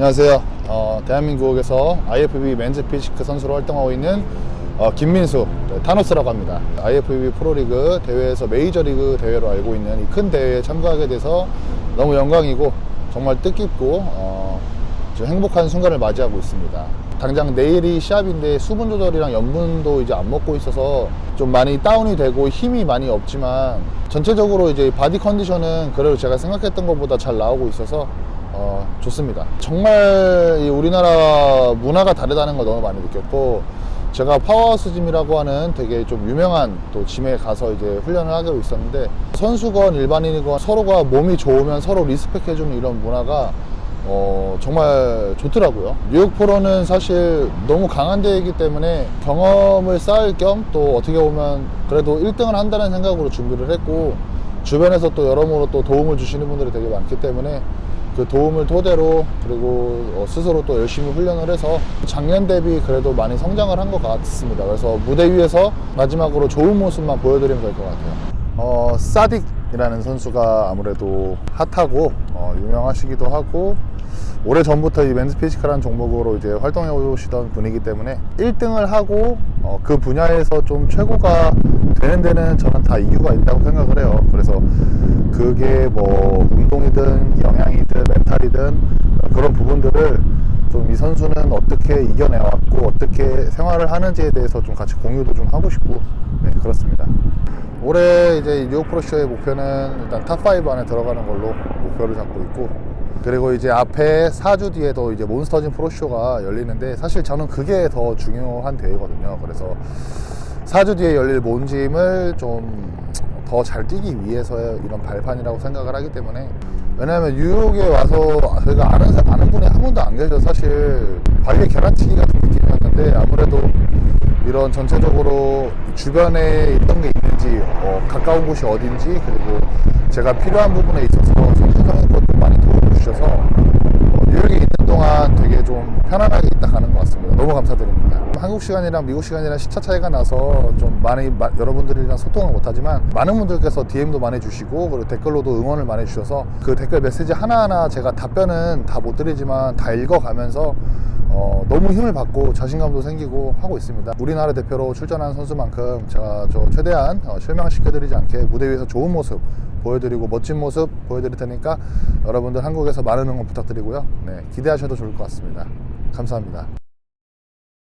안녕하세요. 어, 대한민국에서 IFBB men's physique 선수로 활동하고 있는 어, 김민수 네, 타노스라고 합니다. IFBB 프로리그 대회에서 메이저리그 대회로 알고 있는 이 큰 대회에 참가하게 돼서 너무 영광이고 정말 뜻깊고 어, 좀 행복한 순간을 맞이하고 있습니다. 당장 내일이 시합인데 수분 조절이랑 염분도 이제 안 먹고 있어서 좀 많이 다운이 되고 힘이 많이 없지만 전체적으로 이제 body 컨디션은 그래도 제가 생각했던 것보다 잘 나오고 있어서 어, 좋습니다. 정말 이 우리나라 문화가 다르다는 걸 너무 많이 느꼈고 제가 Powerhouse Gym이라고 하는 되게 좀 유명한 또 짐에 가서 이제 훈련을 하고 있었는데 선수건 일반인이건 서로가 몸이 좋으면 서로 respect해주는 이런 문화가 어, 정말 좋더라고요. 뉴욕 프로는 사실 너무 강한 대회이기 때문에 경험을 쌓을 겸 또 어떻게 보면 그래도 1등을 한다는 생각으로 준비를 했고 주변에서 또 여러모로 또 도움을 주시는 분들이 되게 많기 때문에 그 도움을 토대로 그리고 어, 스스로 또 열심히 훈련을 해서 작년 대비 그래도 많이 성장을 한 것 같습니다. 그래서 무대 위에서 마지막으로 좋은 모습만 보여드리면 될 것 같아요. 어, 사딕이라는 선수가 아무래도 hot하고 어, 유명하시기도 하고 오래 전부터 이 men's physique라는 종목으로 이제 활동해 오시던 분이기 때문에 1등을 하고 어, 그 분야에서 좀 최고가 되는 데는 저는 다 이유가 있다고 생각을 해요. 그게 뭐 운동이든 영양이든 멘탈이든 그런 부분들을 좀 이 선수는 어떻게 이겨내왔고 어떻게 생활을 하는지에 대해서 좀 같이 공유도 좀 하고 싶고 네 그렇습니다. 올해 이제 뉴욕 프로쇼의 목표는 일단 탑5 안에 들어가는 걸로 목표를 잡고 있고 그리고 이제 앞에 4주 뒤에도 이제 몬스터짐 프로쇼가 열리는데 사실 저는 그게 더 중요한 대회거든요. 그래서 4주 뒤에 열릴 몬짐을 좀 더 잘 뛰기 위해서의 이런 발판이라고 생각을 하기 때문에 왜냐하면 뉴욕에 와서 저희가 아는, 사- 아는 분이 한 분도 안 계셔서 사실 발리 계란치기 같은 느낌이었는데 아무래도 이런 전체적으로 주변에 있던 게 있는지 어, 가까운 곳이 어딘지 그리고 제가 필요한 부분에 있어서 선수적인 것도 많이 도움을 주셔서 어, 뉴욕에 있는 동안 되게 좀 편안하게 있다 가는 것 같습니다. 너무 감사드립니다. 한국 시간이랑 미국 시간이랑 시차 차이가 나서 좀 많이 마- 여러분들이랑 소통을 못하지만 많은 분들께서 DM도 많이 주시고 그리고 댓글로도 응원을 많이 주셔서 그 댓글 메시지 하나하나 제가 답변은 다 못 드리지만 다 읽어가면서 어, 너무 힘을 받고 자신감도 생기고 하고 있습니다. 우리나라 대표로 출전한 선수만큼 제가 저 최대한 어, 실망시켜드리지 않게 무대 위에서 좋은 모습 보여드리고 멋진 모습 보여드릴 테니까 여러분들 한국에서 많은 응원 부탁드리고요. 네, 기대하셔도 좋을 것 같습니다. 감사합니다.